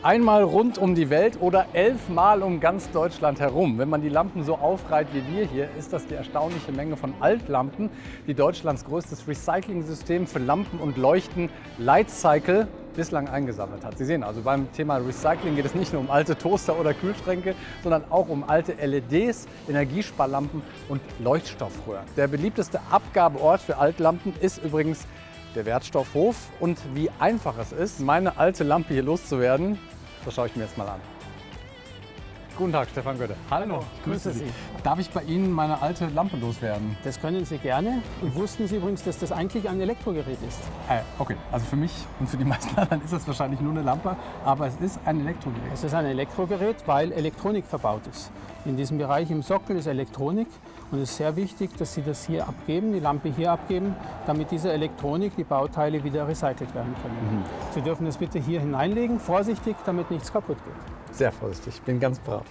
Einmal rund um die Welt oder elfmal um ganz Deutschland herum. Wenn man die Lampen so aufreiht wie wir hier, ist das die erstaunliche Menge von Altlampen, die Deutschlands größtes Recycling-System für Lampen und Leuchten Lightcycle bislang eingesammelt hat. Sie sehen also, beim Thema Recycling geht es nicht nur um alte Toaster oder Kühlschränke, sondern auch um alte LEDs, Energiesparlampen und Leuchtstoffröhren. Der beliebteste Abgabeort für Altlampen ist übrigens der Wertstoffhof und wie einfach es ist, meine alte Lampe hier loszuwerden, das schaue ich mir jetzt mal an. Guten Tag, Stefan Götte. Hallo, grüße Sie. Darf ich bei Ihnen meine alte Lampe loswerden? Das können Sie gerne. Und wussten Sie übrigens, dass das eigentlich ein Elektrogerät ist? Äh, okay, also für mich und für die meisten anderen ist das wahrscheinlich nur eine Lampe, aber es ist ein Elektrogerät. Es ist ein Elektrogerät, weil Elektronik verbaut ist. In diesem Bereich im Sockel ist Elektronik und es ist sehr wichtig, dass Sie das hier abgeben, die Lampe hier abgeben, damit diese Elektronik, die Bauteile wieder recycelt werden können. Mhm. Sie dürfen das bitte hier hineinlegen, vorsichtig, damit nichts kaputt geht. Sehr vorsichtig, bin ganz brav.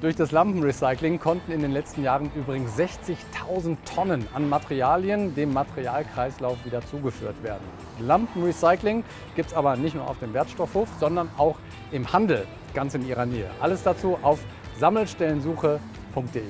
Durch das Lampenrecycling konnten in den letzten Jahren übrigens 60.000 Tonnen an Materialien dem Materialkreislauf wieder zugeführt werden. Lampenrecycling gibt es aber nicht nur auf dem Wertstoffhof, sondern auch im Handel ganz in Ihrer Nähe. Alles dazu auf sammelstellensuche.de.